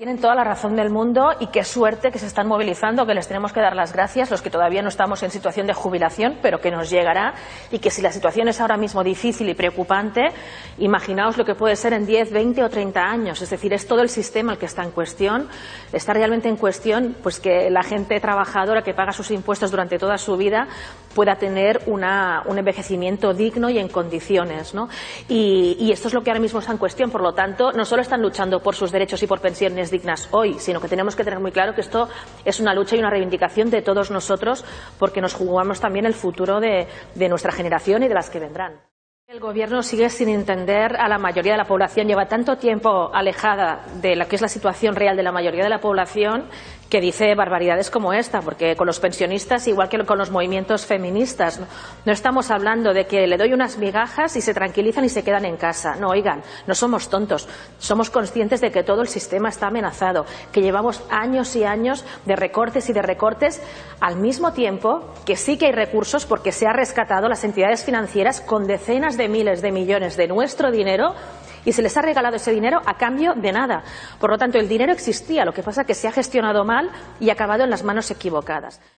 Tienen toda la razón del mundo y qué suerte que se están movilizando, que les tenemos que dar las gracias, los que todavía no estamos en situación de jubilación, pero que nos llegará y que si la situación es ahora mismo difícil y preocupante, imaginaos lo que puede ser en 10, 20 o 30 años. Es decir, es todo el sistema el que está en cuestión. Está realmente en cuestión pues, que la gente trabajadora que paga sus impuestos durante toda su vida pueda tener una, un envejecimiento digno y en condiciones. ¿no? Y, y esto es lo que ahora mismo está en cuestión. Por lo tanto, no solo están luchando por sus derechos y por pensiones dignas hoy, sino que tenemos que tener muy claro que esto es una lucha y una reivindicación de todos nosotros porque nos jugamos también el futuro de, de nuestra generación y de las que vendrán. El Gobierno sigue sin entender a la mayoría de la población. Lleva tanto tiempo alejada de lo que es la situación real de la mayoría de la población que dice barbaridades como esta, porque con los pensionistas, igual que con los movimientos feministas, no, estamos hablando de que le doy unas migajas y se tranquilizan y se quedan en casa. No, oigan, no somos tontos, somos conscientes de que todo el sistema está amenazado, que llevamos años y años de recortes y de recortes, al mismo tiempo que sí que hay recursos porque se ha rescatado las entidades financieras con decenas de miles de millones de nuestro dinero y se les ha regalado ese dinero a cambio de nada. Por lo tanto, el dinero existía, lo que pasa es que se ha gestionado mal y ha acabado en las manos equivocadas.